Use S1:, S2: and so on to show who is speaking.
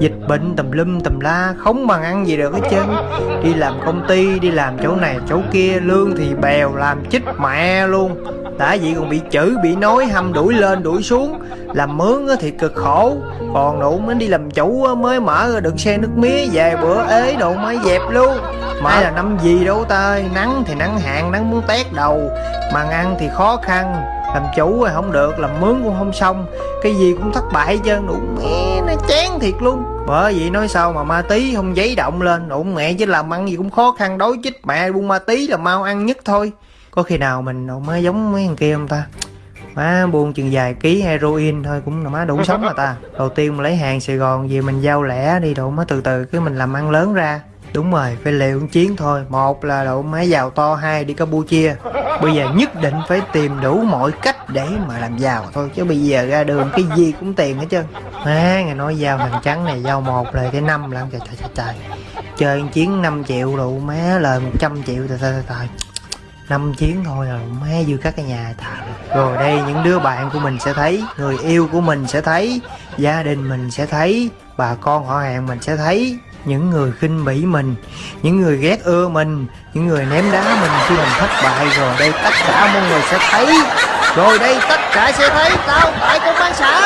S1: dịch bệnh tùm lum tùm la, không bằng ăn gì được hết trơn. Đi làm công ty, đi làm chỗ này, chỗ kia, lương thì bèo, làm chích mẹ luôn. Đã vậy còn bị chửi, bị nói hâm đuổi lên, đuổi xuống. Làm mướn á thì cực khổ. Còn đủ mới đi làm chủ mới mở được xe nước mía, về bữa ế đồ mới dẹp luôn. Mãi là năm gì đâu ta ơi nắng thì nắng hạn, nắng muốn tét đầu. Mà ăn thì khó khăn làm chủ rồi không được, làm mướn cũng không xong. Cái gì cũng thất bại hết trơn, đủ mẹ, nó chán thiệt luôn. Bởi vậy nói sao mà ma tí không giấy động lên, đủ mẹ chứ làm ăn gì cũng khó khăn đối chích mẹ buôn ma tí là mau ăn nhất thôi. Có khi nào mình đâu mới giống mấy thằng kia không ta? Má buôn chừng vài ký heroin thôi cũng là má đủ sống mà ta. Đầu tiên mình lấy hàng sài gòn, về mình giao lẻ đi độ má từ từ cái mình làm ăn lớn ra đúng rồi, phải liều chiến thôi. Một là độ máy giàu to, hai đi campuchia. Bây giờ nhất định phải tìm đủ mọi cách để mà làm giàu thôi, chứ bây giờ ra đường cái gì cũng tiền hết trơn. Má, nghe nói giao hàng trắng này, giao một lời cái năm làm trời trời trời trời. Chơi chiến 5 triệu độ má lời 100 triệu, trời trời trời năm chiến thôi là má dư các cái nhà thà rồi đây, những đứa bạn của mình sẽ thấy, người yêu của mình sẽ thấy, gia đình mình sẽ thấy, bà con họ hàng mình sẽ thấy những người khinh bỉ mình, những người ghét ưa mình, những người ném đá mình khi mình thất bại. Rồi đây tất cả mọi người sẽ thấy. Rồi đây tất cả sẽ thấy. Tao tại công an xã